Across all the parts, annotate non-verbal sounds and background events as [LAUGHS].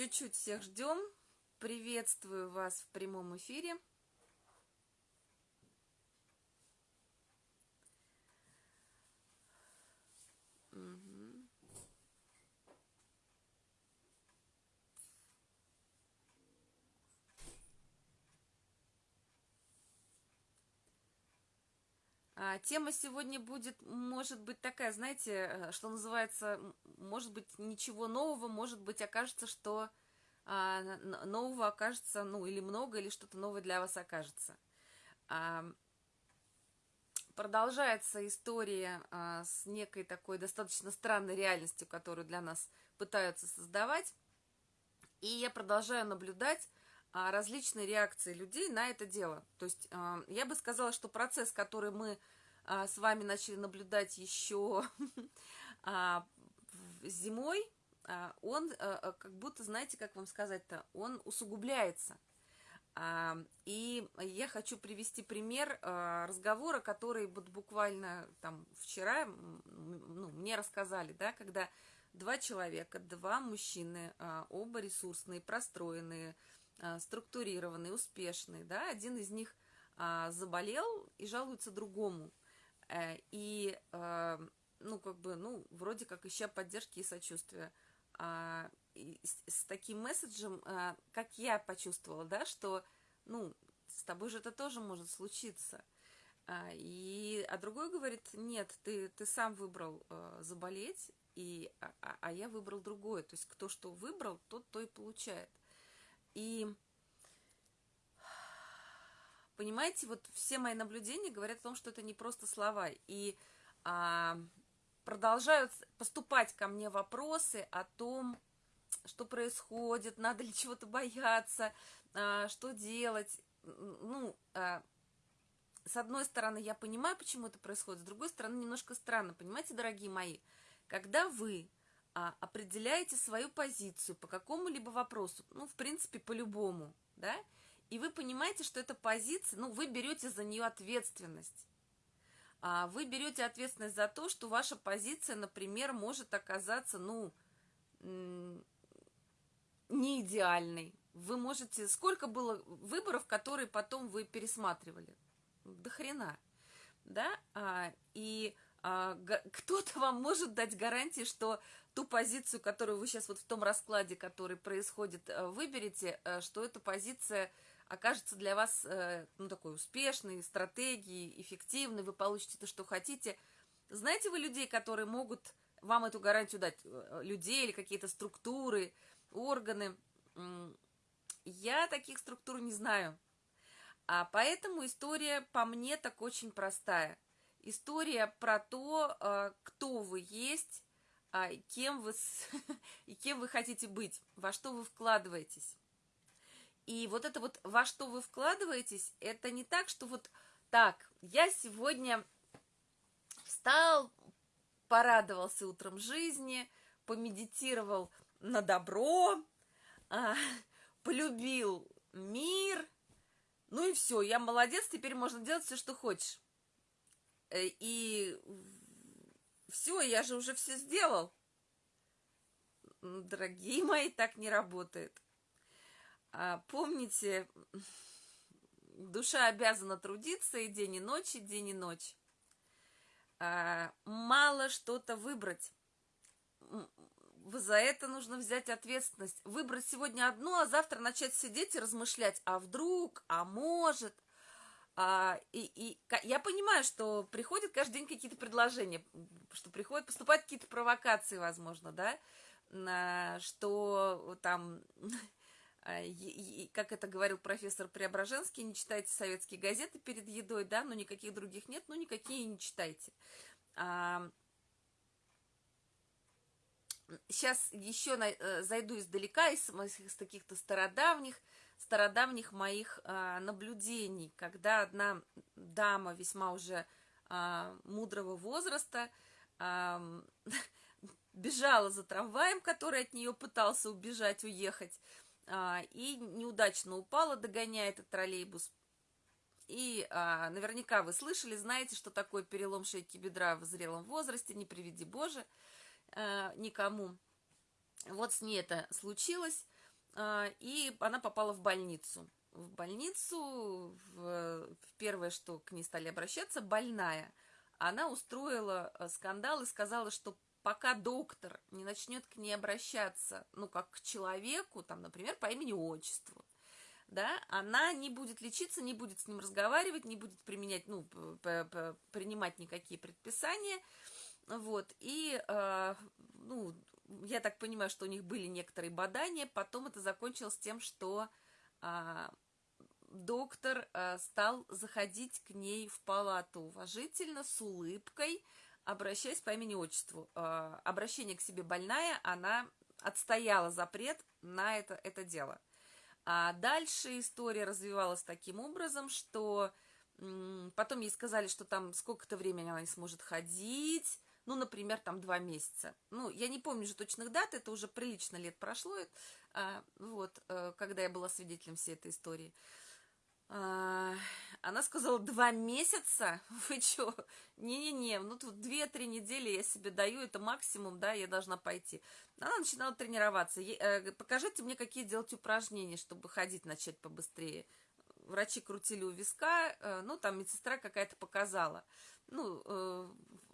Чуть-чуть всех ждем. Приветствую вас в прямом эфире. Тема сегодня будет, может быть, такая, знаете, э, что называется, может быть, ничего нового, может быть, окажется, что а, нового окажется, ну, или много, или что-то новое для вас окажется. А, продолжается история а, с некой такой достаточно странной реальностью, которую для нас пытаются создавать. И я продолжаю наблюдать а, различные реакции людей на это дело. То есть а, я бы сказала, что процесс, который мы а, с вами начали наблюдать еще [LAUGHS] зимой, он как будто, знаете, как вам сказать-то, он усугубляется. И я хочу привести пример разговора, который вот буквально там вчера ну, мне рассказали, да, когда два человека, два мужчины, оба ресурсные, простроенные, а, структурированный, успешный, да, один из них а, заболел и жалуется другому. Э, и, а, ну, как бы, ну, вроде как ища поддержки и сочувствия. А, и с, таким месседжем, а, как я почувствовала, да, что, ну, с тобой же это тоже может случиться. А, и, а другой говорит, нет, ты, ты сам выбрал а, заболеть, и, а, а я выбрал другое. То есть кто что выбрал, тот то и получает. И понимаете, вот все мои наблюдения говорят о том, что это не просто слова. И а, продолжают поступать ко мне вопросы о том, что происходит, надо ли чего-то бояться, а, что делать. Ну, а, с одной стороны, я понимаю, почему это происходит, с другой стороны, немножко странно. Понимаете, дорогие мои, когда вы а, определяете свою позицию по какому-либо вопросу, ну, в принципе, по любому, да, и вы понимаете, что эта позиция, ну, вы берете за нее ответственность. А вы берете ответственность за то, что ваша позиция, например, может оказаться, ну, не идеальной. Вы можете... Сколько было выборов, которые потом вы пересматривали? До хрена. Да? А, и а, [LAUGHS] кто-то вам может дать гарантии, что ту позицию, которую вы сейчас вот в том раскладе, который происходит, э, выберете, э, что эта позиция окажется для вас, э, ну, такой успешной, стратегией, эффективной, вы получите то, что хотите. Знаете вы людей, которые могут вам эту гарантию дать? Людей или какие-то структуры, органы? Я таких структур не знаю. А поэтому история по мне так очень простая. История про то, кто вы есть, а, кем вы, [LAUGHS] и кем вы хотите быть, во что вы вкладываетесь. И вот это вот во что вы вкладываетесь, это не так, что вот так, я сегодня встал, порадовался утром жизни, помедитировал на добро, а, полюбил мир, ну и все, я молодец, теперь можно делать все, что хочешь. Э, и все, я же уже все сделал. Дорогие мои, так не работает. А, помните, душа обязана трудиться и день, и ночь, и день, и ночь. А, мало что-то выбрать. За это нужно взять ответственность. Выбрать сегодня одно, а завтра начать сидеть и размышлять. А вдруг, а может – а, и, и я понимаю, что приходят каждый день какие-то предложения, что приходят, поступают какие-то провокации, возможно, да, на, что там, [LAUGHS] как это говорил профессор Преображенский, не читайте советские газеты перед едой, да, но никаких других нет, ну никакие не читайте. А, сейчас еще на, э, зайду издалека, из, из каких-то стародавних, стародавних моих а, наблюдений, когда одна дама весьма уже а, мудрого возраста а, [LAUGHS] бежала за трамваем, который от нее пытался убежать, уехать, а, и неудачно упала, догоняя этот троллейбус. И а, наверняка вы слышали, знаете, что такое перелом шейки бедра в зрелом возрасте, не приведи Боже а, никому. Вот с ней это случилось. и она попала в больницу. В больницу, в, в первое, что к ней стали обращаться, больная. Она устроила скандал и сказала, что пока доктор не начнет к ней обращаться, ну, как к человеку, там, например, по имени-отчеству, да, она не будет лечиться, не будет с ним разговаривать, не будет применять, ну, принимать никакие предписания, вот, и, э, ну, я так понимаю, что у них были некоторые бадания, потом это закончилось тем, что э, доктор э, стал заходить к ней в палату уважительно, с улыбкой, обращаясь по имени-отчеству. Э, обращение к себе больная, она отстояла запрет на это, это дело. А дальше история развивалась таким образом, что потом ей сказали, что там сколько-то времени она не сможет ходить, ну, например, там два месяца. Ну, я не помню же точных дат, это уже прилично лет прошло, а, вот, э, когда я была свидетелем всей этой истории. А, она сказала, два месяца? [LAUGHS] Вы что? Не-не-не, ну тут две-три недели я себе даю, это максимум, да, я должна пойти. Она начинала тренироваться. Э, покажите мне, какие делать упражнения, чтобы ходить начать побыстрее. Врачи крутили у виска, э, ну, там медсестра какая-то показала. Ну, э,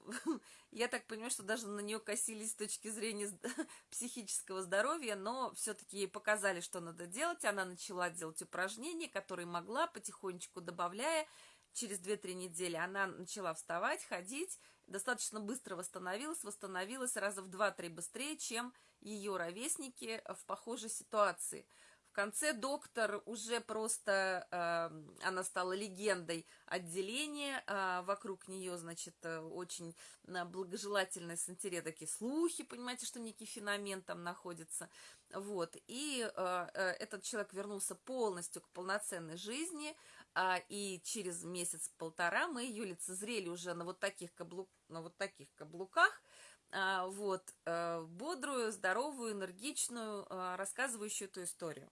[LAUGHS] я так понимаю, что даже на нее косились с точки зрения [LAUGHS] психического здоровья, но все-таки ей показали, что надо делать. Она начала делать упражнения, которые могла, потихонечку добавляя. Через 2-3 недели она начала вставать, ходить, достаточно быстро восстановилась, восстановилась раза в 2-3 быстрее, чем ее ровесники в похожей ситуации – конце доктор уже просто, э, она стала легендой отделения, э, вокруг нее, значит, э, очень э, благожелательные с интересом такие слухи, понимаете, что некий феномен там находится, вот, и э, э, этот человек вернулся полностью к полноценной жизни, э, и через месяц-полтора мы ее лицезрели уже на вот таких, каблук, на вот таких каблуках, вот, бодрую, здоровую, энергичную, рассказывающую эту историю.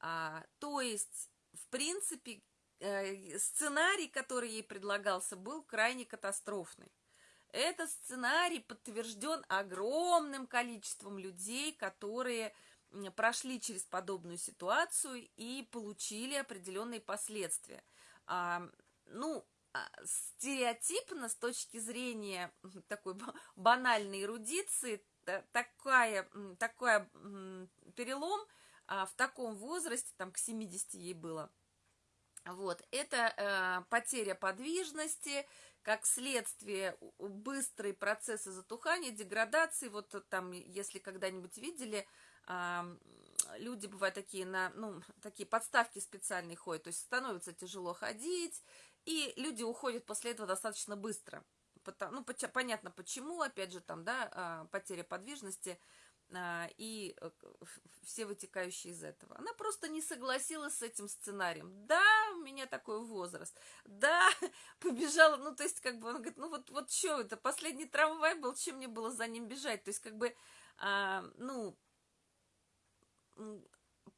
А, то есть, в принципе, э, сценарий, который ей предлагался, был крайне катастрофный. Этот сценарий подтвержден огромным количеством людей, которые прошли через подобную ситуацию и получили определенные последствия. А, ну, а, стереотипно с точки зрения такой банальной эрудиции, такая, такой перелом – а, в таком возрасте, там к 70 ей было, вот, это э, потеря подвижности, как следствие быстрые процессы затухания, деградации, вот там, если когда-нибудь видели, э, люди бывают такие на, ну, такие подставки специальные ходят, то есть становится тяжело ходить, и люди уходят после этого достаточно быстро. Потому, ну, понятно почему, опять же, там, да, а, потеря подвижности – и э, все вытекающие из этого. Она просто не согласилась с этим сценарием. Да, у меня такой возраст. Да, [LAUGHS] побежала, ну, то есть, как бы, он говорит, ну, вот, вот что это, последний трамвай был, чем мне было за ним бежать? То есть, как бы, а, ну,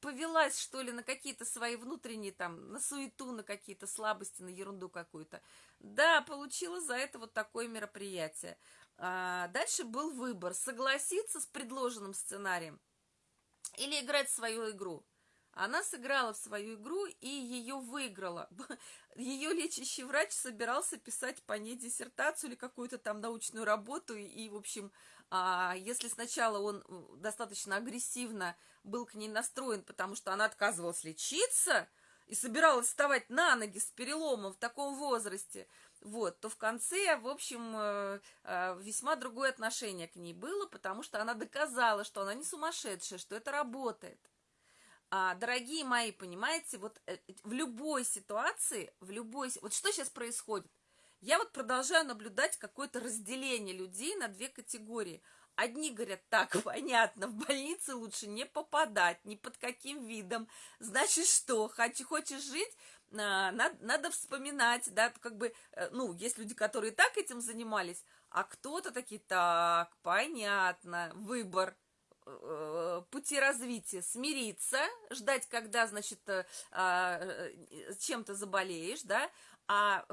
повелась, что ли, на какие-то свои внутренние, там, на суету, на какие-то слабости, на ерунду какую-то. Да, получила за это вот такое мероприятие. А, дальше был выбор, согласиться с предложенным сценарием или играть свою игру. Она сыграла в свою игру и ее выиграла. [LAUGHS] Ее лечащий врач собирался писать по ней диссертацию или какую-то там научную работу. И, в общем, а, если сначала он достаточно агрессивно был к ней настроен, потому что она отказывалась лечиться и собиралась вставать на ноги с переломом в таком возрасте – вот, то в конце, в общем, э, э, весьма другое отношение к ней было, потому что она доказала, что она не сумасшедшая, что это работает. А, дорогие мои, понимаете, вот э, в любой ситуации, в любой... Вот что сейчас происходит? Я вот продолжаю наблюдать какое-то разделение людей на две категории. Одни говорят, так, [LAUGHS] понятно, в больнице лучше не попадать, ни под каким видом. Значит, что, хочешь жить, надо, надо вспоминать, да, как бы, э, ну, есть люди, которые так этим занимались, а кто-то такие, так, понятно, выбор, э, пути развития, смириться, ждать, когда, значит, э, а, чем-то заболеешь, да, а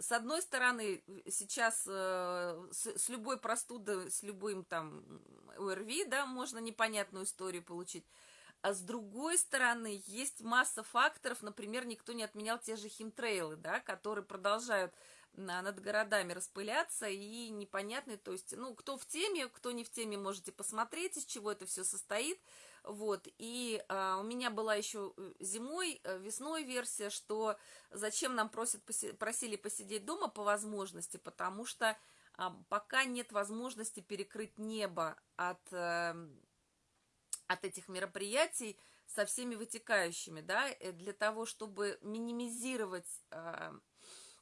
с одной стороны, сейчас с любой простудой, с любым там ОРВИ, да, можно непонятную историю получить, А с другой стороны, есть масса факторов, например, никто не отменял те же химтрейлы, да, которые продолжают над городами распыляться и непонятно, то есть, ну, кто в теме, кто не в теме, можете посмотреть, из чего это все состоит, вот, и а, у меня была еще э, зимой, э, весной версия, что зачем нам просят, просили посидеть дома по возможности, потому что а, пока нет возможности перекрыть небо от э, от этих мероприятий со всеми вытекающими, да, э, для того, чтобы минимизировать э,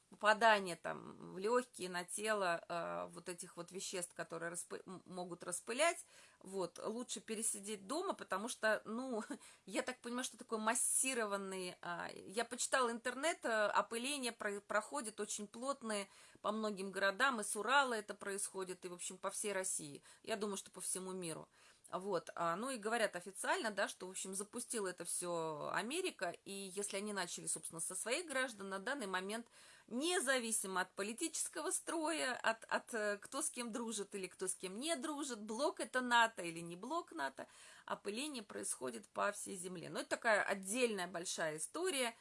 попадание там в легкие, на тело э, вот этих вот веществ, которые распы могут распылять, вот, лучше пересидеть дома, потому что, ну, [LAUGHS] я так понимаю, что такое массированный, э, я почитала интернет, э, опыление про проходит очень плотные по многим городам, и с Урала это происходит, и, в общем, по всей России, я думаю, что по всему миру. Вот, а, ну и говорят официально, да, что, в общем, запустила это все Америка, и если они начали, собственно, со своих граждан, на данный момент, независимо от политического строя, от, от э, кто с кем дружит или кто с кем не дружит, блок это НАТО или не блок НАТО, опыление происходит по всей земле. Но это такая отдельная большая история,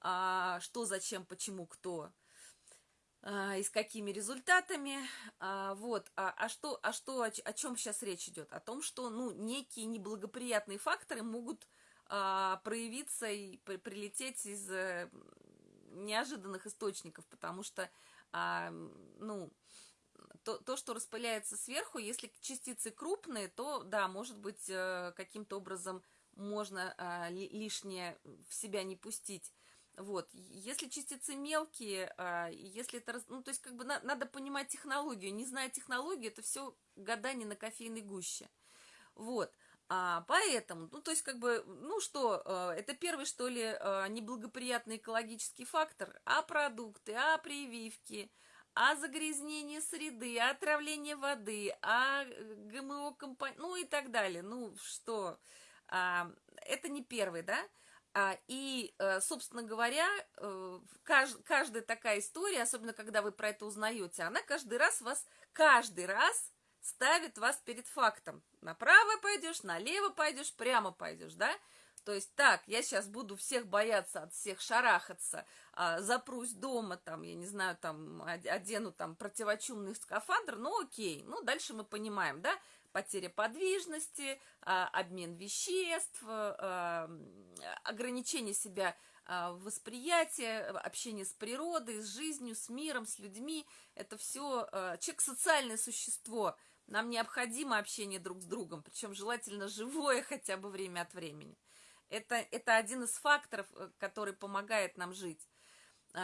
а, что, зачем, почему, кто – и с какими результатами, а, вот, а, а что, а что, о, о чем сейчас речь идет? О том, что, ну, некие неблагоприятные факторы могут а, проявиться и при, прилететь из а, неожиданных источников, потому что, а, ну, то, то, что распыляется сверху, если частицы крупные, то, да, может быть, э, каким-то образом можно а, лишнее в себя не пустить. Вот, если частицы мелкие, а, если это, ну, то есть, как бы на, надо понимать технологию. Не зная технологию, это все гадание на кофейной гуще. Вот, а, поэтому, ну, то есть, как бы, ну, что, а, это первый, что ли, а, неблагоприятный экологический фактор, а продукты, а прививки, а загрязнение среды, а отравление воды, а ГМО компании, ну, и так далее. Ну, что, а, это не первый, да? А, и, э, собственно говоря, э, каждая такая история, особенно когда вы про это узнаете, она каждый раз вас, каждый раз ставит вас перед фактом. Направо пойдешь, налево пойдешь, прямо пойдешь, да? То есть так, я сейчас буду всех бояться, от всех шарахаться, а, запрусь дома, там, я не знаю, там, одену там противочумный скафандр, ну окей, ну дальше мы понимаем, да, потеря подвижности, а, обмен веществ, а, ограничение себя а, восприятие, общение с природой, с жизнью, с миром, с людьми. Это все человек социальное существо. Нам необходимо общение друг с другом, причем желательно живое [LAUGHS] хотя бы время от времени. Это, это один из факторов, э, который помогает нам жить, [LAUGHS]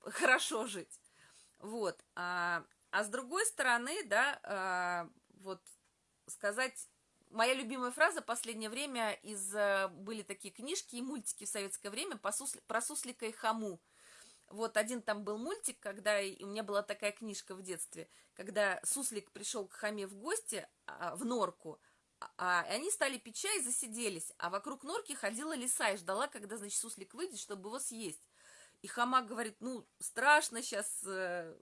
хорошо жить. Вот. А с другой стороны, да, э, вот сказать... Моя любимая фраза последнее время из... Э, были такие книжки и мультики в советское время про суслика и хаму. Вот один там был мультик, когда и у меня была такая книжка в детстве, когда суслик пришел к хаме в гости а, в норку, а, а они стали пить чай и засиделись, а вокруг норки ходила лиса и ждала, когда, значит, суслик выйдет, чтобы его съесть. И хама говорит, ну, страшно сейчас, э,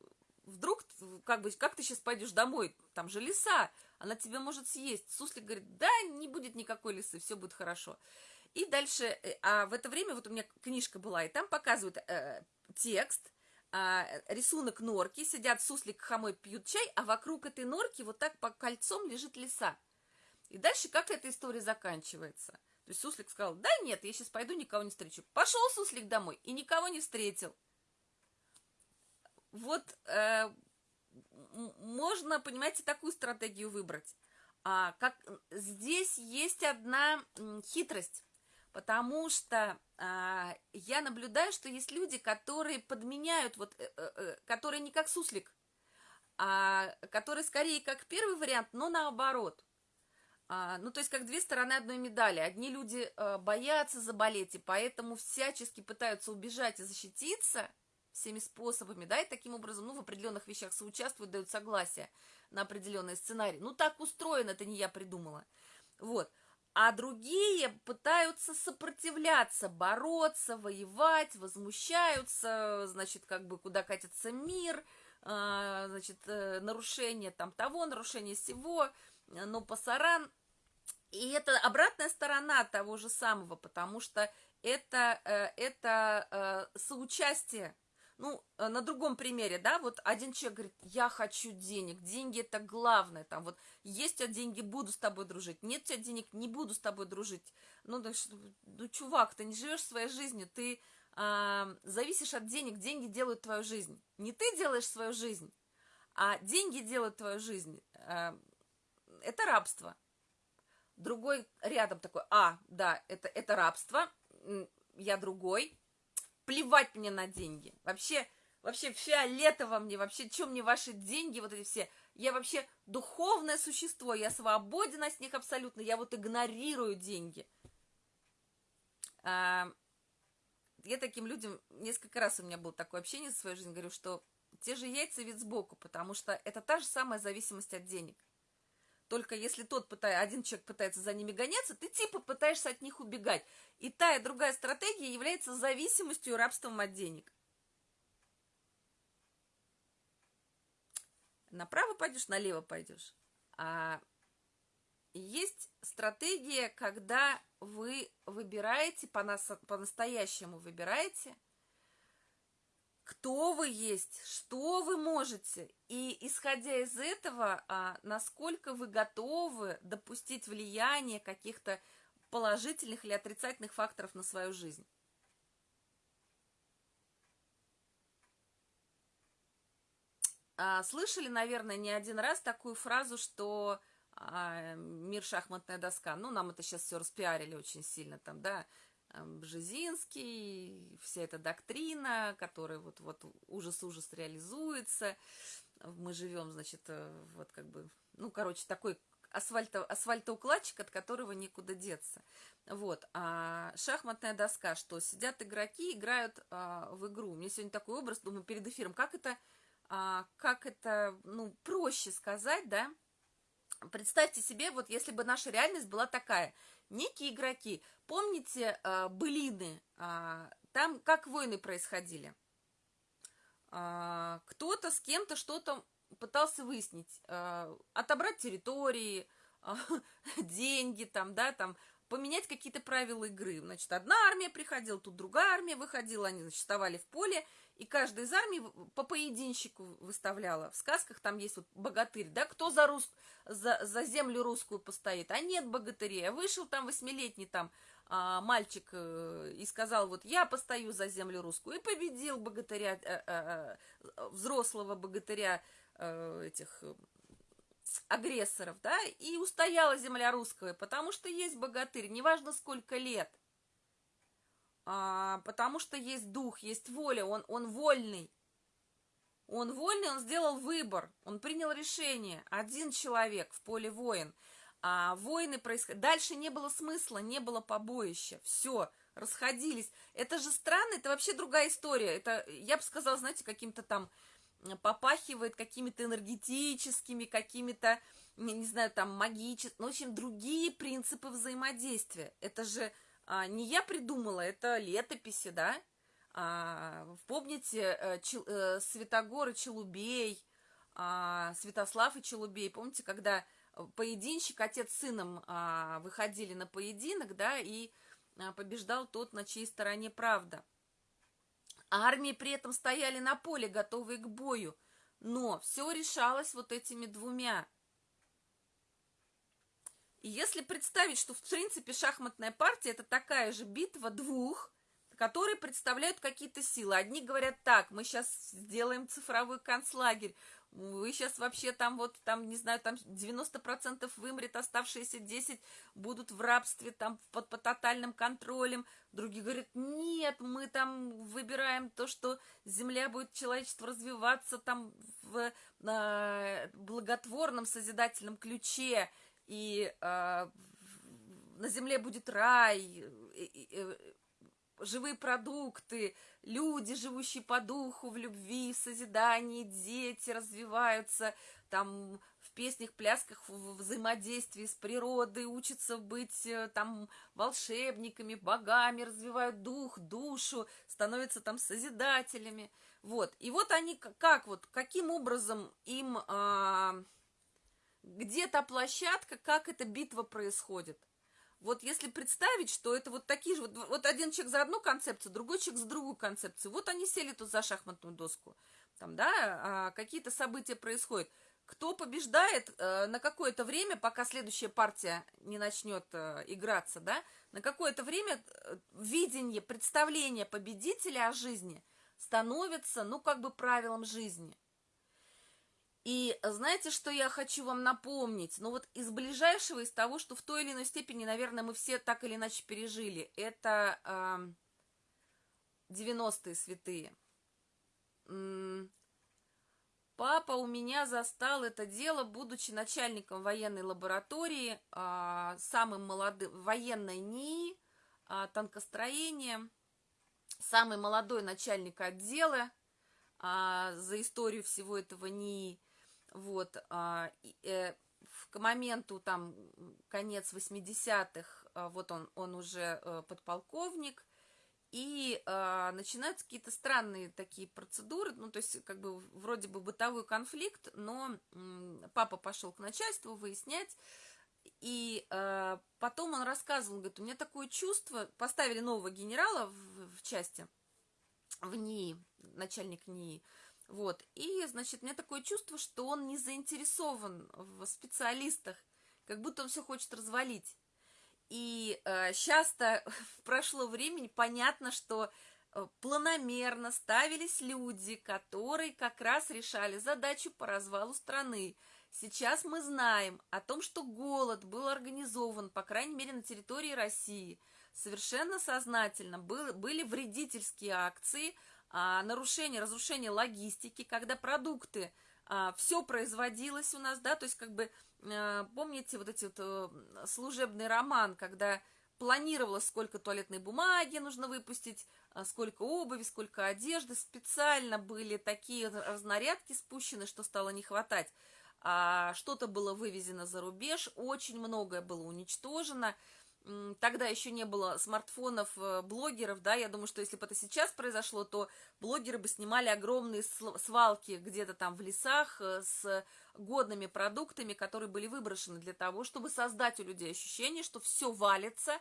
вдруг, как бы, как ты сейчас пойдешь домой, там же лиса, она тебя может съесть. Суслик говорит, да, не будет никакой лисы, все будет хорошо. И дальше, э, а в это время вот у меня книжка была, и там показывают э, текст, э, рисунок норки, сидят суслик хамой, пьют чай, а вокруг этой норки вот так по кольцом лежит лиса. И дальше как эта история заканчивается? То есть суслик сказал, да нет, я сейчас пойду, никого не встречу. Пошел суслик домой и никого не встретил вот э, можно, понимаете, такую стратегию выбрать. А, как здесь есть одна хитрость, потому что а, я наблюдаю, что есть люди, которые подменяют, вот, э, э, э, которые не как суслик, а которые скорее как первый вариант, но наоборот. А, ну, то есть, как две стороны одной медали. Одни люди а, боятся заболеть, и поэтому всячески пытаются убежать и защититься – всеми способами, да, и таким образом, ну, в определенных вещах соучаствуют, дают согласие на определенный сценарий. Ну, так устроено, это не я придумала. Вот. А другие пытаются сопротивляться, бороться, воевать, возмущаются, значит, как бы куда катится мир, а, значит, э, нарушение там того, нарушение всего, но пасаран. И это обратная сторона того же самого, потому что это, э, это э, соучастие. Ну, э, на другом примере, да, вот один человек говорит, я хочу денег, деньги это главное, там вот, есть у тебя деньги, буду с тобой дружить, нет у тебя денег, не буду с тобой дружить. Ну, да, ну чувак, ты не живешь своей жизнью, ты э, зависишь от денег, деньги делают твою жизнь. Не ты делаешь свою жизнь, а деньги делают твою жизнь. Э, это рабство. Другой рядом такой, а, да, это, это рабство, я другой, плевать мне на деньги. Вообще, вообще фиолетово мне, вообще, что мне ваши деньги, вот эти все. Я вообще духовное существо, я свободен от них абсолютно, я вот игнорирую деньги. А, я таким людям, несколько раз у меня было такое общение в своей жизни, говорю, что те же яйца вид сбоку, потому что это та же самая зависимость от денег. Только если тот пытается, один человек пытается за ними гоняться, ты типа пытаешься от них убегать. И та и другая стратегия является зависимостью и рабством от денег. Направо пойдешь, налево пойдешь. А есть стратегия, когда вы выбираете, по-настоящему выбираете – кто вы есть, что вы можете, и исходя из этого, а, насколько вы готовы допустить влияние каких-то положительных или отрицательных факторов на свою жизнь. А, слышали, наверное, не один раз такую фразу, что а, мир шахматная доска. Ну, нам это сейчас все распиарили очень сильно там, да, Бжезинский, вся эта доктрина, которая вот-вот ужас-ужас реализуется. Мы живем, значит, э, вот как бы, ну, короче, такой асфальто, асфальтоукладчик, от которого никуда деться. Вот. А шахматная доска, что сидят игроки, играют а, в игру. Меня сегодня такой образ, думаю, перед эфиром, как это, а, как это, ну, проще сказать, да? Представьте себе, вот если бы наша реальность была такая – некие игроки. Помните э, былины? Э, там как войны происходили? Э, кто-то с кем-то что-то пытался выяснить, э, отобрать территории, э, [LAUGHS] деньги, там, да, там, поменять какие-то правила игры. Значит, одна армия приходила, тут другая армия выходила, они, значит, вставали в поле, и каждая из армий по поединщику выставляла. В сказках там есть вот богатырь, да, кто за, рус... за, за землю русскую постоит, а нет богатырей. А вышел там восьмилетний там а, мальчик э, и сказал, вот я постою за землю русскую, и победил богатыря, э, э, э, взрослого богатыря э, этих э, агрессоров, да, и устояла земля русская, потому что есть богатырь, неважно сколько лет – а, потому что есть дух, есть воля, он, он вольный. Он вольный, он сделал выбор, он принял решение. Один человек в поле воин. А войны происходили. Дальше не было смысла, не было побоища. Все, расходились. Это же странно, это вообще другая история. Это, я бы сказала, знаете, каким-то там попахивает какими-то энергетическими, какими-то, не знаю, там магическими, ну, в общем, другие принципы взаимодействия. Это же а, не я придумала, это летописи, да? А, помните э, Чел, э, Святогор и Челубей, а, Святослав и Челубей, помните, когда поединщик, отец с сыном а, выходили на поединок, да, и а, побеждал тот, на чьей стороне правда. А армии при этом стояли на поле, готовые к бою, но все решалось вот этими двумя и если представить, что в принципе шахматная партия это такая же битва двух, которые представляют какие-то силы. Одни говорят так, мы сейчас сделаем цифровой концлагерь, вы сейчас вообще там вот, там, не знаю, там 90% вымрет, оставшиеся 10 будут в рабстве, там, под, под тотальным контролем. Другие говорят, нет, мы там выбираем то, что земля будет, человечество развиваться там в э, благотворном созидательном ключе, и э, на земле будет рай, и, и, живые продукты, люди, живущие по духу, в любви, в созидании, дети развиваются, там в песнях, плясках, в взаимодействии с природой, учатся быть э, там волшебниками, богами, развивают дух, душу, становятся там созидателями. Вот. И вот они как вот, каким образом им... Э, где та площадка, как эта битва происходит. Вот если представить, что это вот такие же, вот, вот один человек за одну концепцию, другой человек за другую концепцию, вот они сели тут за шахматную доску, там, да, а какие-то события происходят. Кто побеждает э, на какое-то время, пока следующая партия не начнет э, играться, да, на какое-то время э, видение, представление победителя о жизни становится, ну, как бы правилом жизни. И знаете, что я хочу вам напомнить? Ну вот из ближайшего, из того, что в той или иной степени, наверное, мы все так или иначе пережили, это э, 90-е святые. Папа у меня застал это дело, будучи начальником военной лаборатории, э, самым молодым, военной НИИ, э, танкостроения, самый молодой начальник отдела э, за историю всего этого НИИ. Вот, а, э, к моменту, там, конец 80-х, а, вот он, он уже э, подполковник, и э, начинаются какие-то странные такие процедуры, ну, то есть, как бы, вроде бы бытовой конфликт, но э, папа пошел к начальству выяснять, и э, потом он рассказывал, говорит, у меня такое чувство, поставили нового генерала в, в части, в НИИ, начальник НИИ, вот. И, значит, у меня такое чувство, что он не заинтересован в специалистах, как будто он все хочет развалить. И э, часто [LAUGHS] прошло времени, понятно, что э, планомерно ставились люди, которые как раз решали задачу по развалу страны. Сейчас мы знаем о том, что голод был организован, по крайней мере, на территории России. Совершенно сознательно был, были вредительские акции – а, нарушение, разрушение логистики, когда продукты, а, все производилось у нас, да, то есть как бы, а, помните вот эти вот а, служебный роман, когда планировалось, сколько туалетной бумаги нужно выпустить, а, сколько обуви, сколько одежды, специально были такие разнарядки спущены, что стало не хватать. А, что-то было вывезено за рубеж, очень многое было уничтожено, тогда еще не было смартфонов, э, блогеров, да, я думаю, что если бы это сейчас произошло, то блогеры бы снимали огромные свалки где-то там в лесах э, с годными продуктами, которые были выброшены для того, чтобы создать у людей ощущение, что все валится,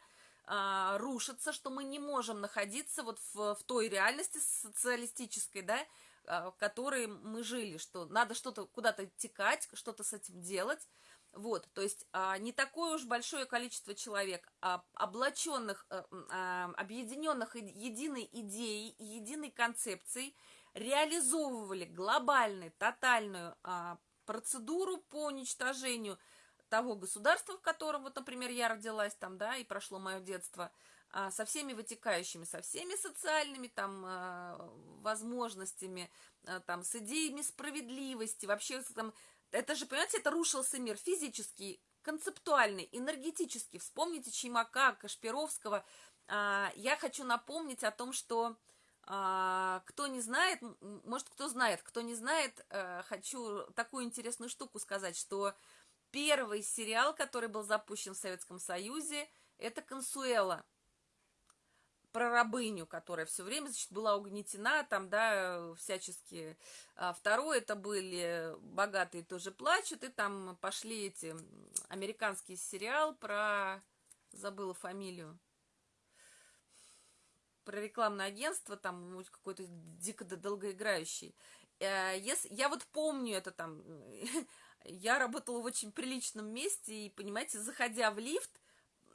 а, рушится, что мы не можем находиться вот в, в той реальности социалистической, да, а, в которой мы жили, что надо что-то куда-то текать, что-то с этим делать, вот, то есть а, не такое уж большое количество человек, а, облаченных, а, а, объединенных единой идеей, единой концепцией, реализовывали глобальную, тотальную а, процедуру по уничтожению того государства, в котором, вот, например, я родилась там, да, и прошло мое детство, а, со всеми вытекающими, со всеми социальными там а, возможностями, а, там, с идеями справедливости, вообще там это же, понимаете, это рушился мир физический, концептуальный, энергетический. Вспомните Чаймака, Кашпировского. А, я хочу напомнить о том, что а, кто не знает, может, кто знает, кто не знает, а, хочу такую интересную штуку сказать, что первый сериал, который был запущен в Советском Союзе, это «Консуэла» про рабыню, которая все время, значит, была угнетена, там, да, всячески. А второе, это были «Богатые тоже плачут», и там пошли эти, американский сериал про, забыла фамилию, про рекламное агентство, там, какой-то дико долгоиграющий. Э, если, я вот помню это там, [LAUGHS] я работала в очень приличном месте, и, понимаете, заходя в лифт,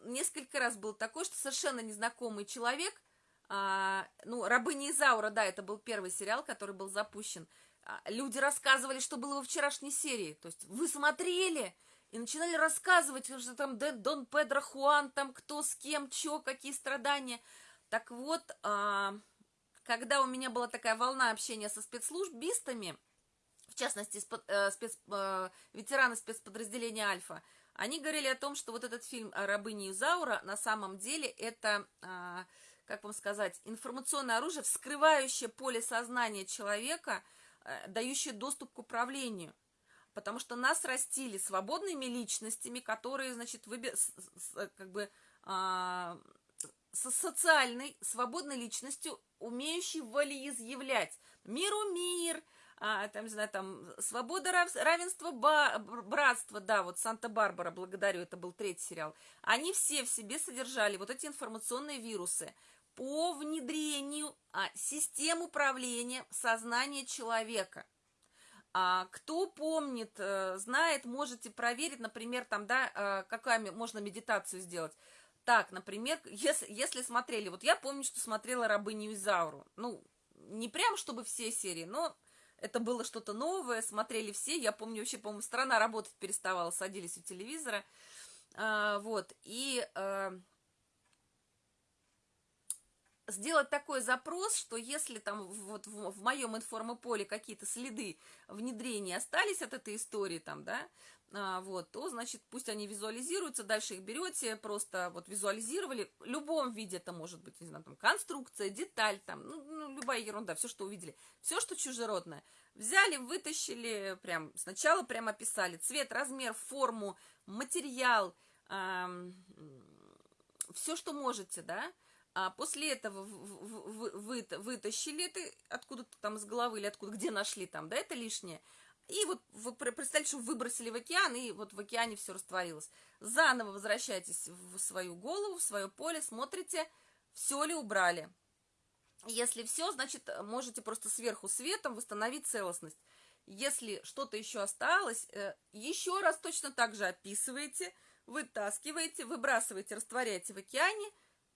несколько раз было такое, что совершенно незнакомый человек, а, ну, «Рабыня Изаура», да, это был первый сериал, который был запущен, а, люди рассказывали, что было во вчерашней серии, то есть вы смотрели? И начинали рассказывать, что там Дон Педро Хуан, там кто с кем, чё, какие страдания. Так вот, а, когда у меня была такая волна общения со спецслужбистами, в частности, спец, э, спец, э, ветераны спецподразделения «Альфа», они говорили о том, что вот этот фильм о рабыне на самом деле это, а, как вам сказать, информационное оружие, вскрывающее поле сознания человека, э, дающее доступ к управлению. Потому что нас растили свободными личностями, которые, значит, выби... как бы а, со социальной, свободной личностью, умеющей волеизъявлять миру мир, а, там, не знаю, там, свобода, равенство, братство, да, вот Санта-Барбара, благодарю, это был третий сериал, они все в себе содержали вот эти информационные вирусы по внедрению а, систем управления сознания человека. А, кто помнит, э, знает, можете проверить, например, там, да, э, какая можно медитацию сделать. Так, например, если, если смотрели, вот я помню, что смотрела «Рабыню Изауру». Ну, не прям, чтобы все серии, но это было что-то новое, смотрели все. Я помню, вообще, по-моему, страна работать переставала, садились у телевизора. А, вот, и а, сделать такой запрос, что если там вот в, в моем информополе какие-то следы внедрения остались от этой истории там, да, вот, то, значит, пусть они визуализируются, дальше их берете, просто вот визуализировали, в любом виде это может быть, не знаю, там, конструкция, деталь, там, ну, ну любая ерунда, все, что увидели, все, что чужеродное, взяли, вытащили, прям, сначала прям описали. Цвет, размер, форму, материал, эм, все, что можете, да, а после этого вы, вы, вытащили это откуда-то там из головы или откуда, где нашли там, да, это лишнее, и вот вы представьте, что выбросили в океан, и вот в океане все растворилось. Заново возвращайтесь в свою голову, в свое поле, смотрите, все ли убрали. Если все, значит, можете просто сверху светом восстановить целостность. Если что-то еще осталось, э, еще раз точно так же описываете, вытаскиваете, выбрасываете, растворяете в океане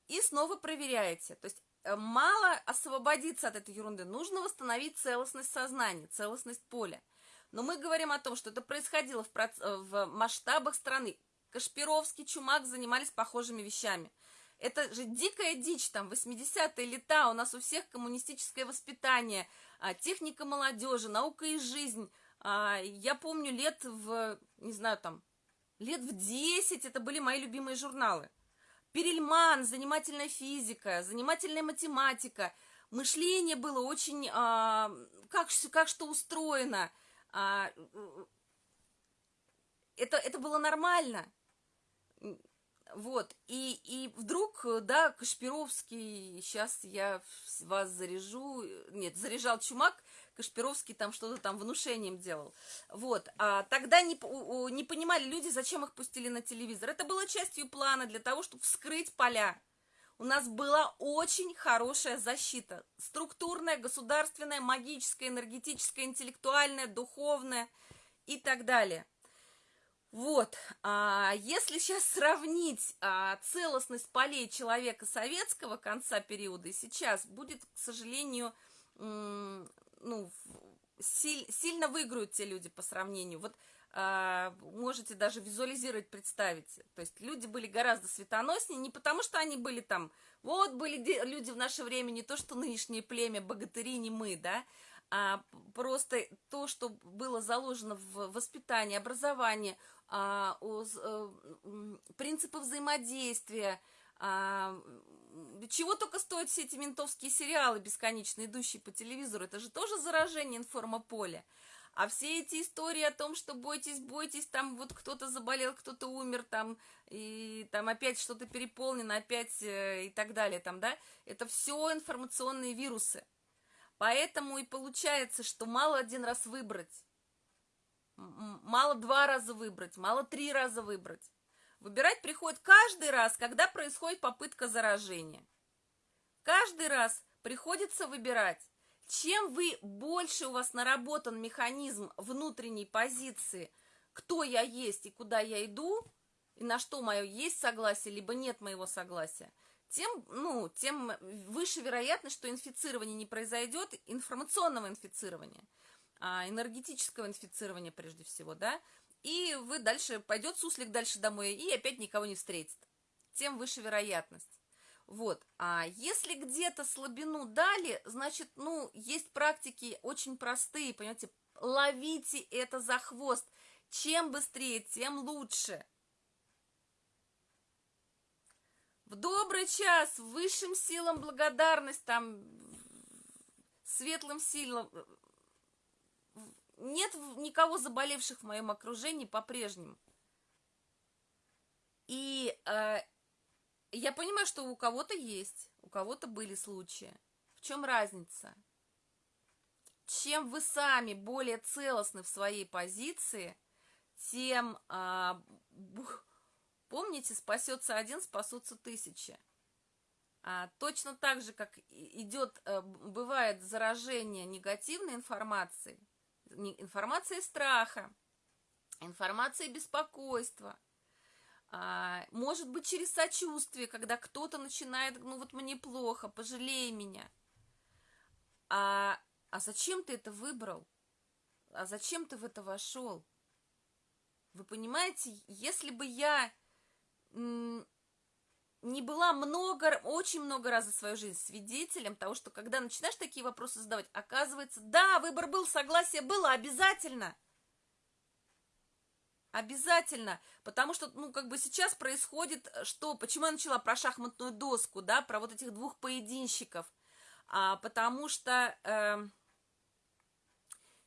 и снова проверяете. То есть э, мало освободиться от этой ерунды, нужно восстановить целостность сознания, целостность поля. Но мы говорим о том, что это происходило в, проц... в масштабах страны. Кашпировский, Чумак занимались похожими вещами. Это же дикая дичь, там, 80-е лета, у нас у всех коммунистическое воспитание, а, техника молодежи, наука и жизнь. А, я помню лет в, не знаю, там, лет в 10 это были мои любимые журналы. Перельман, занимательная физика, занимательная математика. Мышление было очень, а, как, как что устроено – а, это, это было нормально. Вот, и, и вдруг, да, Кашпировский, сейчас я вас заряжу, нет, заряжал Чумак, Кашпировский там что-то там внушением делал. Вот, а тогда не, не понимали люди, зачем их пустили на телевизор. Это было частью плана для того, чтобы вскрыть поля у нас была очень хорошая защита. Структурная, государственная, магическая, энергетическая, интеллектуальная, духовная и так далее. Вот, а если сейчас сравнить а, целостность полей человека советского конца периода и сейчас, будет, к сожалению, ну, силь, сильно выиграют те люди по сравнению. Вот можете даже визуализировать, представить. То есть люди были гораздо светоноснее, не потому что они были там, вот были люди в наше время, не то что нынешнее племя, богатыри, не мы, да, а просто то, что было заложено в воспитании, образовании, а, о, а, принципы взаимодействия, а, чего только стоят все эти ментовские сериалы, бесконечно идущие по телевизору, это же тоже заражение информополя. А все эти истории о том, что бойтесь, бойтесь, там вот кто-то заболел, кто-то умер, там, и там опять что-то переполнено, опять э, и так далее, там, да, это все информационные вирусы. Поэтому и получается, что мало один раз выбрать, мало два раза выбрать, мало три раза выбрать. Выбирать приходит каждый раз, когда происходит попытка заражения. Каждый раз приходится выбирать. Чем вы больше у вас наработан механизм внутренней позиции, кто я есть и куда я иду, и на что мое есть согласие, либо нет моего согласия, тем, ну, тем выше вероятность, что инфицирование не произойдет, информационного инфицирования, а энергетического инфицирования прежде всего, да, и вы дальше, пойдет суслик дальше домой и опять никого не встретит. Тем выше вероятность. Вот, а если где-то слабину дали, значит, ну, есть практики очень простые, понимаете, ловите это за хвост. Чем быстрее, тем лучше. В добрый час, высшим силам благодарность, там, светлым силам. Нет никого заболевших в моем окружении по-прежнему. И э, я понимаю, что у кого-то есть, у кого-то были случаи. В чем разница? чем вы сами более целостны в своей позиции, тем, а, помните, спасется один, спасутся тысячи. А, точно так же, как идет, а, бывает заражение негативной информацией, информацией страха, информацией беспокойства, может быть через сочувствие, когда кто-то начинает, ну вот мне плохо, пожалей меня. А, а зачем ты это выбрал? А зачем ты в это вошел? Вы понимаете, если бы я не была много, очень много раз за свою жизнь свидетелем того, что когда начинаешь такие вопросы задавать, оказывается, да, выбор был, согласие было, обязательно. Обязательно, потому что, ну, как бы сейчас происходит, что, почему я начала про шахматную доску, да, про вот этих двух поединщиков, а, потому что... Э,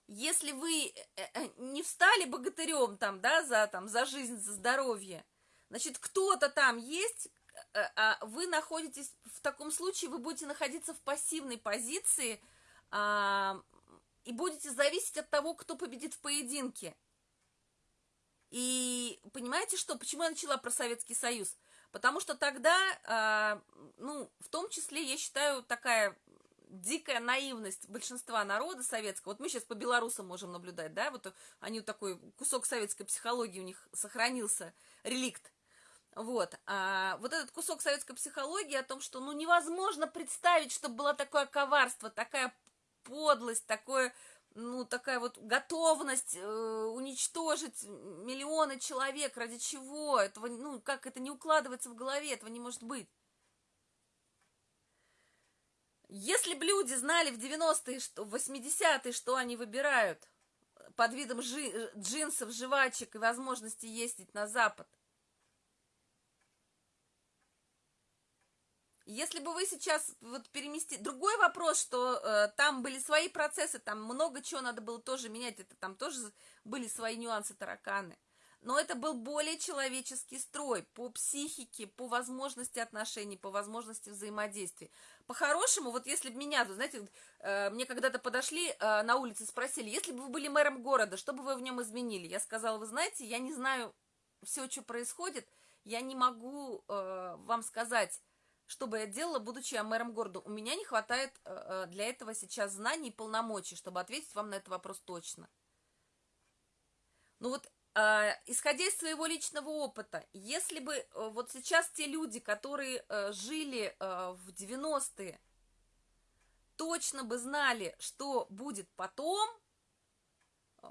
если вы э, э, не встали богатырем там, да, за, там, за жизнь, за здоровье, значит, кто-то там есть, э, а вы находитесь, в таком случае вы будете находиться в пассивной позиции а, и будете зависеть от того, кто победит в поединке. И понимаете что? Почему я начала про Советский Союз? Потому что тогда, а, ну, в том числе, я считаю, такая дикая наивность большинства народа советского. Вот мы сейчас по белорусам можем наблюдать, да, вот они такой кусок советской психологии у них сохранился, реликт. Вот, а вот этот кусок советской психологии о том, что ну невозможно представить, чтобы было такое коварство, такая подлость, такое, ну такая вот готовность э, уничтожить миллионы человек, ради чего? Этого, ну как это не укладывается в голове, этого не может быть. Если бы люди знали в 90-е, что, в 80-е, что они выбирают под видом жи, джинсов, жвачек и возможности ездить на Запад, Если бы вы сейчас вот переместили... Другой вопрос, что э, там были свои процессы, там много чего надо было тоже менять, это там тоже были свои нюансы, тараканы но это был более человеческий строй по психике, по возможности отношений, по возможности взаимодействия. По-хорошему, вот если бы меня, знаете, э, мне когда-то подошли э, на улице, спросили, если бы вы были мэром города, что бы вы в нем изменили? Я сказала, вы знаете, я не знаю все, что происходит, я не могу э, вам сказать, что бы я делала, будучи я мэром города. У меня не хватает для этого сейчас знаний и полномочий, чтобы ответить вам на этот вопрос точно. Ну вот а, исходя из своего личного опыта, если бы э, вот сейчас те люди, которые э, жили э, в 90-е, точно бы знали, что будет потом,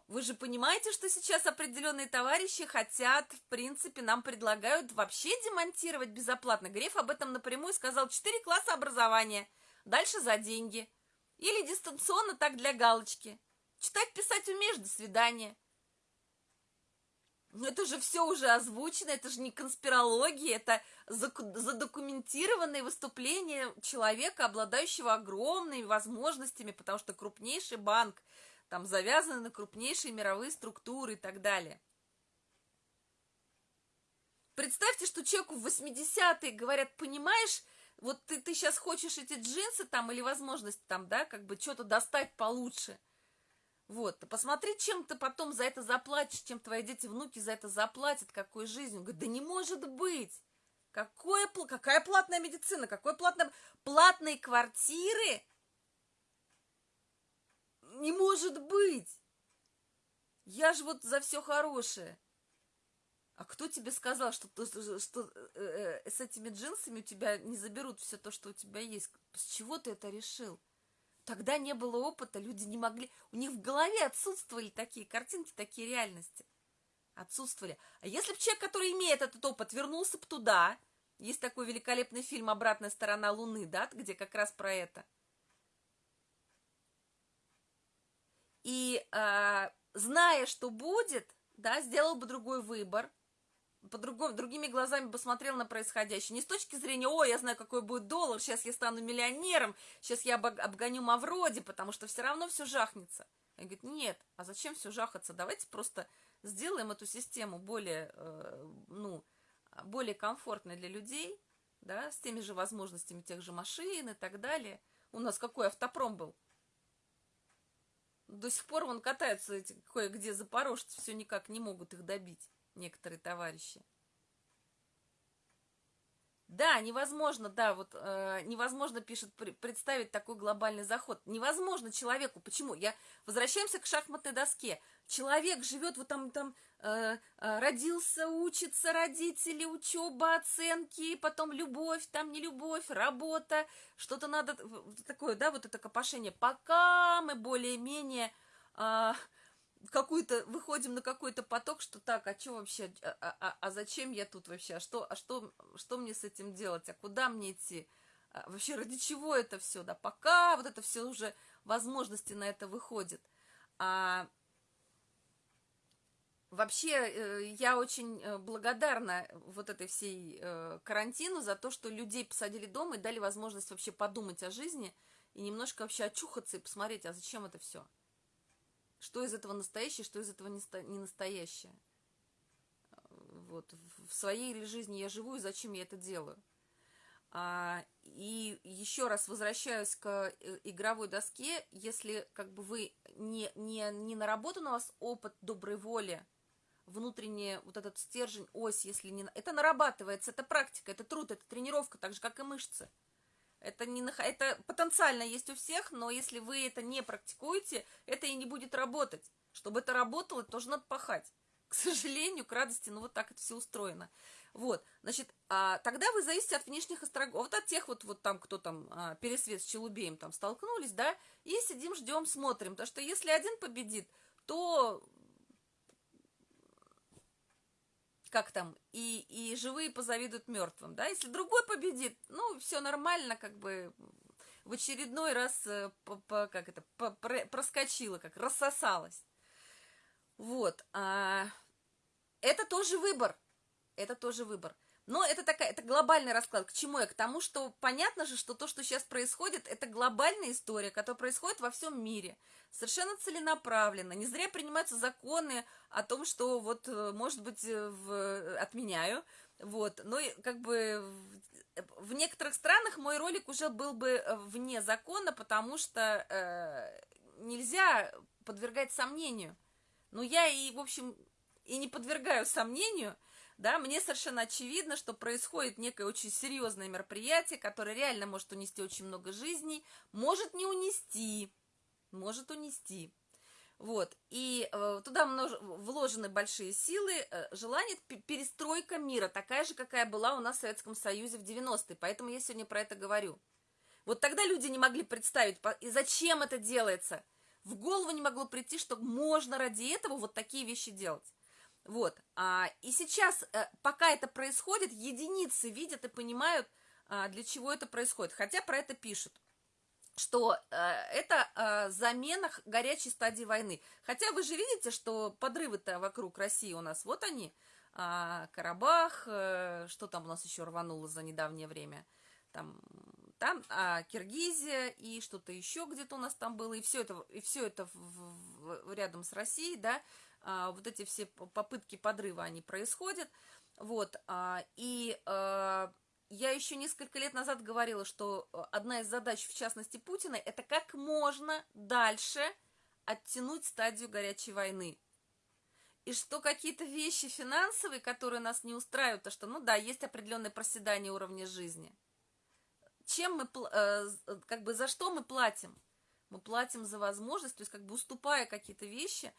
вы же понимаете, что сейчас определенные товарищи хотят, в принципе, нам предлагают вообще демонтировать безоплатно. Греф об этом напрямую сказал, 4 класса образования, дальше за деньги. Или дистанционно так для галочки. Читать, писать умеешь, до свидания. Ну это же все уже озвучено, это же не конспирология, это задокументированные выступления человека, обладающего огромными возможностями, потому что крупнейший банк, там завязаны на крупнейшие мировые структуры и так далее. Представьте, что человеку в 80-е говорят, понимаешь, вот ты, ты сейчас хочешь эти джинсы там или возможность там, да, как бы что-то достать получше – вот, посмотри, чем ты потом за это заплатишь, чем твои дети, внуки за это заплатят, какой жизнью. Он говорит, да не может быть. Какое, какая платная медицина, какой платная... Платные квартиры? Не может быть. Я же вот за все хорошее. А кто тебе сказал, что, что, что э, э, с этими джинсами у тебя не заберут все то, что у тебя есть? С чего ты это решил? Тогда не было опыта, люди не могли, у них в голове отсутствовали такие картинки, такие реальности. Отсутствовали. А если бы человек, который имеет этот опыт, вернулся бы туда, есть такой великолепный фильм «Обратная сторона Луны», да, где как раз про это. И э, зная, что будет, да, сделал бы другой выбор, по другими глазами посмотрел на происходящее. Не с точки зрения, о, я знаю, какой будет доллар, сейчас я стану миллионером, сейчас я обгоню Мавроди, потому что все равно все жахнется. Он говорит, нет, а зачем все жахаться? Давайте просто сделаем эту систему более, э, ну, более комфортной для людей, да, с теми же возможностями тех же машин и так далее. У нас какой автопром был? До сих пор вон катаются эти кое-где запорожцы, все никак не могут их добить, некоторые товарищи. Да, невозможно, да, вот э, невозможно, пишет, представить такой глобальный заход. Невозможно человеку. Почему? Я возвращаемся к шахматной доске. Человек живет вот там, там э, э, родился, учится, родители, учеба, оценки, потом любовь, там не любовь, работа, что-то надо такое, да, вот это копошение. Пока мы более-менее э, какую-то, выходим на какой-то поток, что так, а что вообще, а, а, а, зачем я тут вообще, а что, а что, что мне с этим делать, а куда мне идти, а вообще ради чего это все, да, пока вот это все уже возможности на это выходит. А вообще э, я очень э, благодарна вот этой всей э, карантину за то, что людей посадили дома и дали возможность вообще подумать о жизни и немножко вообще очухаться и посмотреть, а зачем это все что из этого настоящее, что из этого не настоящее. Вот, в своей жизни я живу, и зачем я это делаю. А, и еще раз возвращаюсь к э, игровой доске, если как бы вы не, не, не наработан у вас опыт доброй воли, внутренний вот этот стержень, ось, если не... Это нарабатывается, это практика, это труд, это тренировка, так же, как и мышцы. Это, не, это потенциально есть у всех, но если вы это не практикуете, это и не будет работать. Чтобы это работало, тоже надо пахать. К сожалению, к радости, ну вот так это все устроено. Вот, значит, а, тогда вы зависите от внешних острогов, вот от тех вот, вот там, кто там, а, пересвет с Челубеем там столкнулись, да, и сидим, ждем, смотрим, потому что если один победит, то как там, и, и живые позавидуют мертвым, да, если другой победит, ну, все нормально, как бы в очередной раз, э, по, по, как это, по, про, проскочила, как рассосалась. Вот, а, это тоже выбор, это тоже выбор. Но это такая, это глобальный расклад. К чему я? К тому, что понятно же, что то, что сейчас происходит, это глобальная история, которая происходит во всем мире. Совершенно целенаправленно. Не зря принимаются законы о том, что вот, э, может быть, э, в, отменяю. Вот. Но как бы в некоторых странах мой ролик уже был бы э, вне закона, потому что э, нельзя подвергать сомнению. Но я и, в общем, и не подвергаю сомнению, да, мне совершенно очевидно, что происходит некое очень серьезное мероприятие, которое реально может унести очень много жизней, может не унести, может унести. Вот, и э, туда множ... вложены большие силы, э, желание перестройка мира, такая же, какая была у нас в Советском Союзе в 90-е, поэтому я сегодня про это говорю. Вот тогда люди не могли представить, и зачем это делается. В голову не могло прийти, что можно ради этого вот такие вещи делать. Вот. А, и сейчас, а, пока это происходит, единицы видят и понимают, а, для чего это происходит. Хотя про это пишут что э, это э, замена горячей стадии войны. Хотя вы же видите, что подрывы-то вокруг России у нас, вот они, э, Карабах, э, что там у нас еще рвануло за недавнее время, там, там а, Киргизия и что-то еще где-то у нас там было, и все это, и все это в, в, рядом с Россией, да, а, вот эти все попытки подрыва, они происходят, вот, а, и а, я еще несколько лет назад говорила, что одна из задач, в частности Путина, это как можно дальше оттянуть стадию горячей войны. И что какие-то вещи финансовые, которые нас не устраивают, то что, ну да, есть определенное проседание уровня жизни. Чем мы, э, как бы, за что мы платим? Мы платим за возможность, то есть как бы уступая какие-то вещи,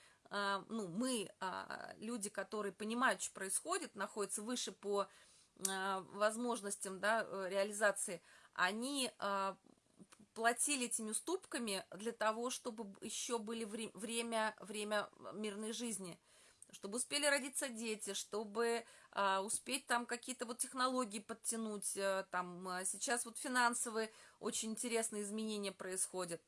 ну, мы, а, люди, которые понимают, что происходит, находятся выше по а, возможностям да, э, реализации, они платили этими уступками для того, чтобы еще были время, время мирной жизни, чтобы успели родиться дети, чтобы а, успеть там какие-то вот технологии подтянуть, а, там сейчас вот финансовые очень интересные изменения происходят.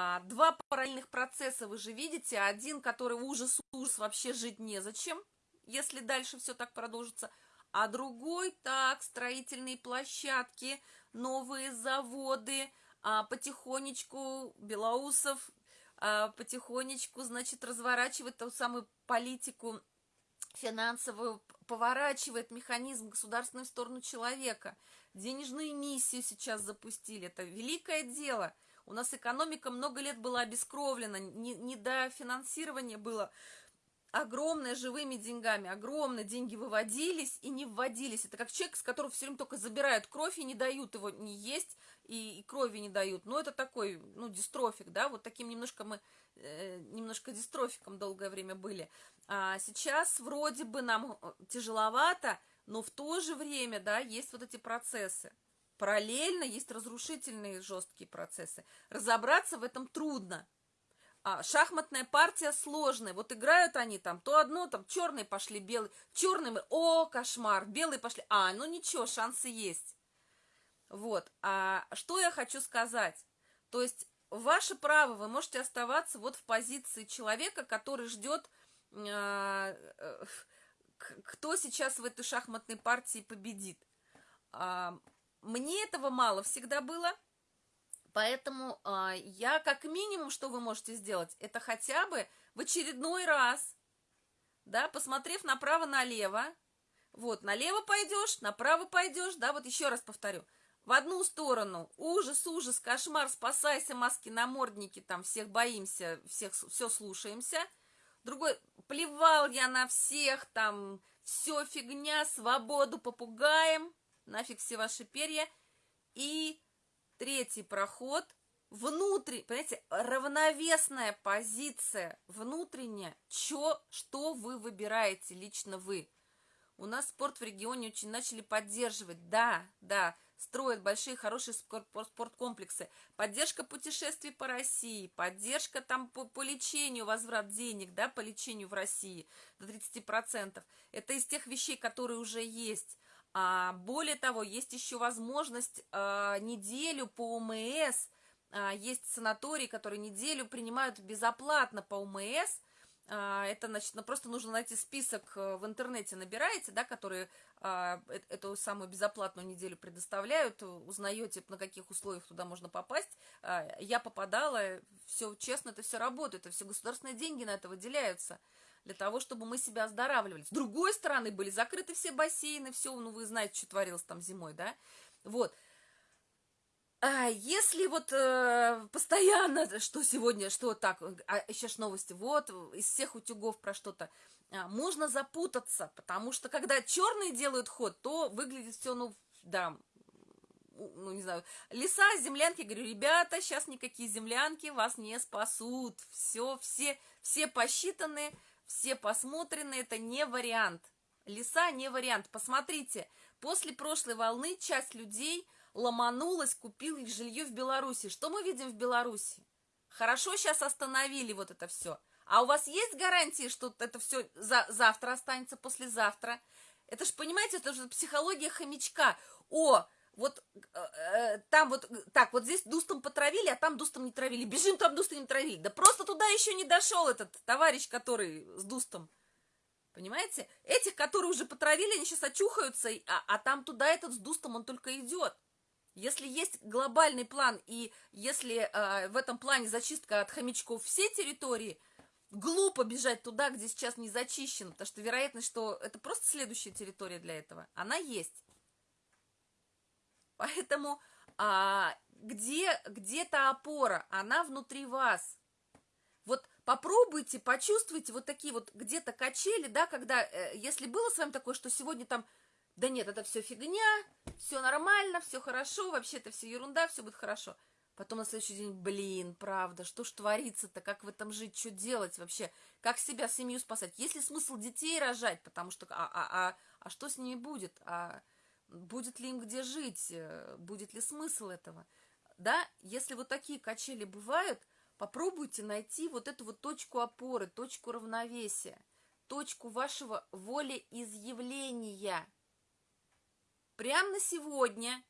А, два параллельных процесса вы же видите. Один, который ужас, ужас, вообще жить незачем, если дальше все так продолжится. А другой, так, строительные площадки, новые заводы, а, потихонечку Белоусов а, потихонечку, значит, разворачивает ту самую политику финансовую, поворачивает механизм государственной в сторону человека. Денежную миссию сейчас запустили. Это великое дело – У нас экономика много лет была обескровлена, недофинансирование было огромное живыми деньгами, огромные деньги выводились и не вводились. Это как человек, с которого все время только забирают кровь и не дают его не есть, и, и крови не дают. Ну, это такой, ну, дистрофик, да, вот таким немножко мы, э, немножко дистрофиком долгое время были. А сейчас вроде бы нам э, тяжеловато, но в то же время, да, есть вот эти процессы. Параллельно есть разрушительные жесткие процессы. Разобраться в этом трудно. А, шахматная партия сложная. Вот играют они там, то одно, там черные пошли, белые. Черные мы, о, кошмар, белые пошли. А, ну ничего, шансы есть. Вот. А что я хочу сказать? То есть ваше право, вы можете оставаться вот в позиции человека, который ждет, а, э, кто сейчас в этой шахматной партии победит. Мне этого мало всегда было, поэтому а, я как минимум, что вы можете сделать, это хотя бы в очередной раз, да, посмотрев направо-налево, вот, налево пойдешь, направо пойдешь, да, вот еще раз повторю, в одну сторону ужас, ужас, кошмар, спасайся, маски, намордники, там всех боимся, всех все слушаемся. Другой, плевал я на всех, там все фигня, свободу попугаем, нафиг все ваши перья. И третий проход, внутренний, понимаете, равновесная позиция внутренняя, чё, что вы выбираете, лично вы. У нас спорт в регионе очень начали поддерживать, да, да, строят большие, хорошие спорткомплексы. Поддержка путешествий по России, поддержка там по, по лечению, возврат денег, да, по лечению в России до 30%. Это из тех вещей, которые уже есть. А, более того, есть еще возможность а, неделю по ОМС, а, есть санатории, которые неделю принимают безоплатно по ОМС, это, значит, ну, просто нужно найти список э, в интернете, набираете, да, которые а, эту самую безоплатную неделю предоставляют, узнаете, на каких условиях туда можно попасть. Я попадала, все честно, это все работает, это все государственные деньги на это выделяются для того, чтобы мы себя оздоравливали. С другой стороны, были закрыты все бассейны, все, ну, вы знаете, что творилось там зимой, да, вот. А если вот э, постоянно, что сегодня, что так, а еще ж новости, вот, из всех утюгов про что-то, а, можно запутаться, потому что когда черные делают ход, то выглядит все, ну, да, ну, не знаю, леса, землянки, говорю, ребята, сейчас никакие землянки вас не спасут, все, все, все посчитаны, все посмотрены, это не вариант, леса не вариант, посмотрите, после прошлой волны часть людей ломанулась, купила жилье в Беларуси. Что мы видим в Беларуси? Хорошо сейчас остановили вот это все. А у вас есть гарантии, что это все за, завтра останется, послезавтра? Это же, понимаете, это же психология хомячка. О, вот э, э, там вот, так, вот здесь дустом потравили, а там дустом не травили. [LAUGHS] Бежим, там дустом не травили. Да просто туда еще не дошел этот товарищ, который с дустом. Понимаете? Этих, которые уже потравили, они сейчас очухаются, а, а там туда этот с дустом, он только идет. Если есть глобальный план, и если э, в этом плане зачистка от хомячков всей территории, глупо бежать туда, где сейчас не зачищено, потому что вероятность, что это просто следующая территория для этого, она есть. Поэтому а, где, где-то опора, она внутри вас. Вот попробуйте, почувствуйте вот такие вот где-то качели, да, когда, э, если было с вами такое, что сегодня там да нет, это все фигня, все нормально, все хорошо, вообще это все ерунда, все будет хорошо. Потом на следующий день, блин, правда, что ж творится-то, как в этом жить, что делать вообще, как себя, семью спасать? Есть ли смысл детей рожать, потому что, а, а, а, а что с ними будет? А будет ли им где жить? Будет ли смысл этого? Да, если вот такие качели бывают, попробуйте найти вот эту вот точку опоры, точку равновесия, точку вашего волеизъявления – прямо на сегодня.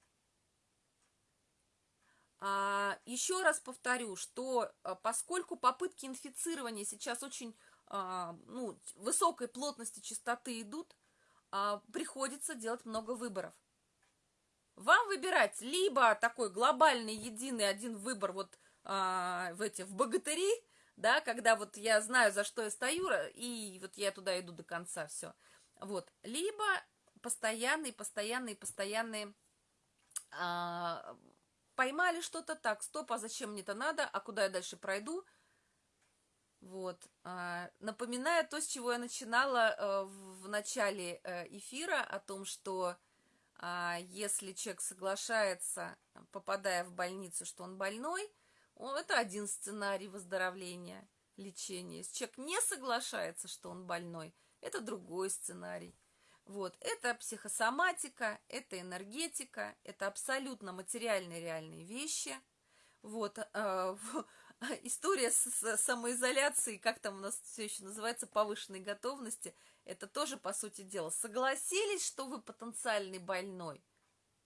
А, еще раз повторю, что а, поскольку попытки инфицирования сейчас очень а, ну, высокой плотности частоты идут, а, приходится делать много выборов. Вам выбирать либо такой глобальный, единый один выбор вот а, в эти в богатыри, да, когда вот я знаю, за что я стою, и вот я туда иду до конца, все. Вот. Либо постоянные, постоянные, постоянные а, поймали что-то, так, стоп, а зачем мне это надо, а куда я дальше пройду? Вот. А, напоминаю то, с чего я начинала э, в начале э, эфира, о том, что а, если человек соглашается, попадая в больницу, что он больной, это один сценарий выздоровления, лечения. Если человек не соглашается, что он больной, это другой сценарий. Вот, это психосоматика, это энергетика, это абсолютно материальные реальные вещи. Вот, э, [LAUGHS] история с, с самоизоляцией, как там у нас все еще называется, повышенной готовности, это тоже, по сути дела, согласились, что вы потенциальный больной,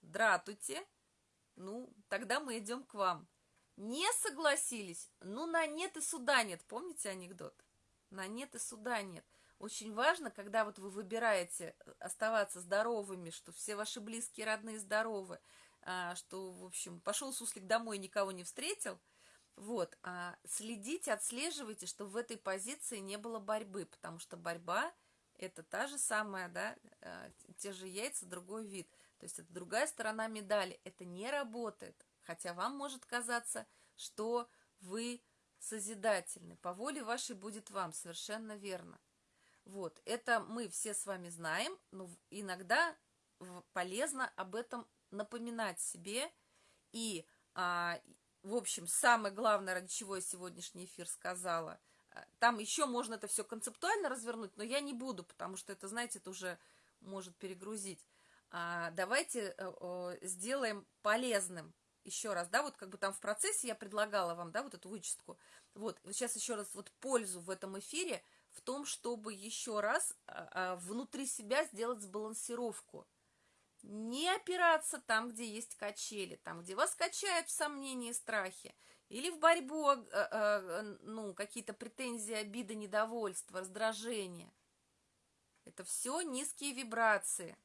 дратуйте, ну, тогда мы идем к вам. Не согласились, ну, на нет и суда нет, помните анекдот? На нет и суда нет. Очень важно, когда вот вы выбираете э, оставаться здоровыми, что все ваши близкие, родные здоровы, а, что, в общем, пошел суслик домой, никого не встретил, вот, а следите, отслеживайте, чтобы в этой позиции не было борьбы, потому что борьба – это та же самая, да, э, те же яйца, другой вид. То есть это другая сторона медали. Это не работает, хотя вам может казаться, что вы созидательны. По воле вашей будет вам, совершенно верно. Вот, это мы все с вами знаем, но иногда полезно об этом напоминать себе. И, а, в общем, самое главное, ради чего я сегодняшний эфир сказала, а, там еще можно это все концептуально развернуть, но я не буду, потому что это, знаете, это уже может перегрузить. А, давайте а, сделаем полезным еще раз, да, вот как бы там в процессе я предлагала вам, да, вот эту вычистку. Вот, сейчас еще раз вот пользу в этом эфире – в том, чтобы еще раз а, а, внутри себя сделать сбалансировку. Не опираться там, где есть качели, там, где вас качают в сомнении и страхе, или в борьбу, а, ну, какие-то претензии, обиды, недовольство, раздражение. Это все низкие вибрации.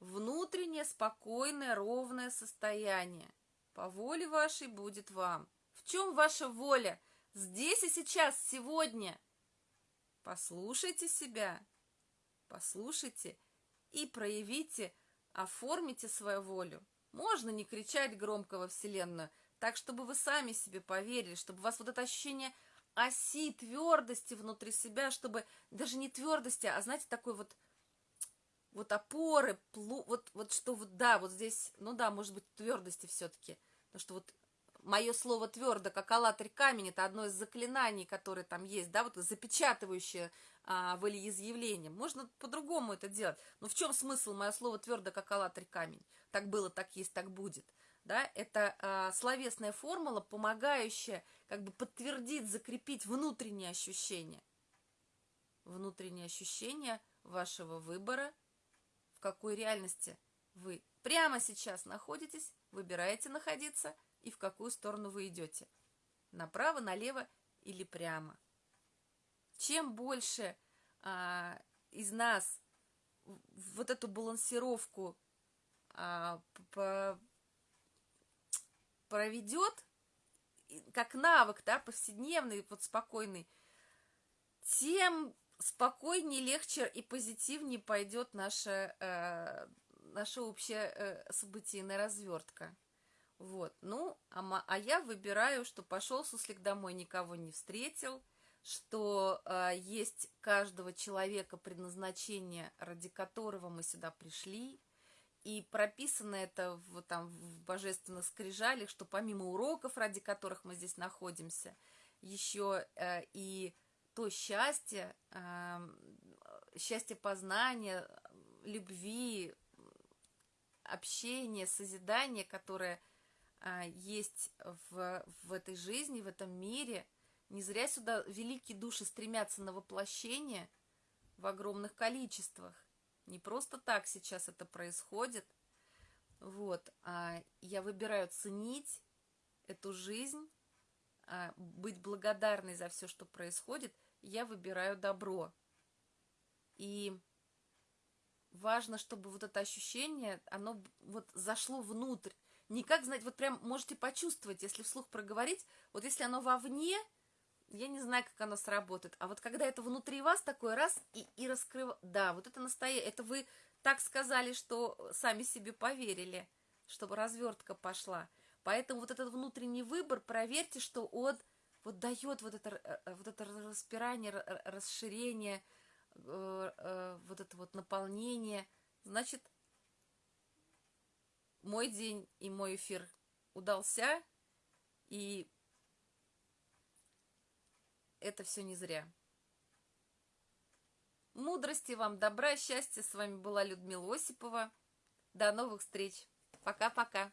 Внутреннее, спокойное, ровное состояние. По воле вашей будет вам. В чем ваша воля? Здесь и сейчас, сегодня – Послушайте себя, послушайте и проявите, оформите свою волю. Можно не кричать громко во Вселенную, так, чтобы вы сами себе поверили, чтобы у вас вот это ощущение оси, твердости внутри себя, чтобы даже не твердости, а, знаете, такой вот вот опоры, плу, вот, вот что вот, да, вот здесь, ну да, может быть, твердости все-таки, потому что вот мое слово твердо, как аллатырь камень, это одно из заклинаний, которые там есть, да, вот запечатывающее а, волеизъявление. Можно по-другому это делать. Но в чем смысл мое слово твердо, как аллатырь камень? Так было, так есть, так будет. Да, это а, словесная формула, помогающая как бы подтвердить, закрепить внутренние ощущения. Внутренние ощущения вашего выбора, в какой реальности вы прямо сейчас находитесь, выбираете находиться – и в какую сторону вы идете. Направо, налево или прямо. Чем больше а, из нас вот эту балансировку а, по, проведет, как навык, да, повседневный, вот спокойный, тем спокойнее, легче и позитивнее пойдет наша, э, наша общая э, событийная развертка. Вот, ну, а, а я выбираю, что пошел суслик домой, никого не встретил, что э, есть каждого человека предназначение, ради которого мы сюда пришли, и прописано это в, там, в божественных скрижалях, что помимо уроков, ради которых мы здесь находимся, еще э, и то счастье, э, счастье познания, любви, общения, созидания, которое есть в, в этой жизни, в этом мире. Не зря сюда великие души стремятся на воплощение в огромных количествах. Не просто так сейчас это происходит. Вот. А я выбираю ценить эту жизнь, а, быть благодарной за все, что происходит. Я выбираю добро. И важно, чтобы вот это ощущение, оно вот зашло внутрь никак знать, вот прям можете почувствовать, если вслух проговорить, вот если оно вовне, я не знаю, как оно сработает, а вот когда это внутри вас такой раз и, и раскрыв... Да, вот это настоящее, это вы так сказали, что сами себе поверили, чтобы развертка пошла. Поэтому вот этот внутренний выбор, проверьте, что он вот дает вот это, э, э, вот это распирание, расширение, э, вот это вот наполнение. Значит, мой день и мой эфир удался, и это все не зря. Мудрости вам, добра, счастья. С вами была Людмила Осипова. До новых встреч. Пока-пока.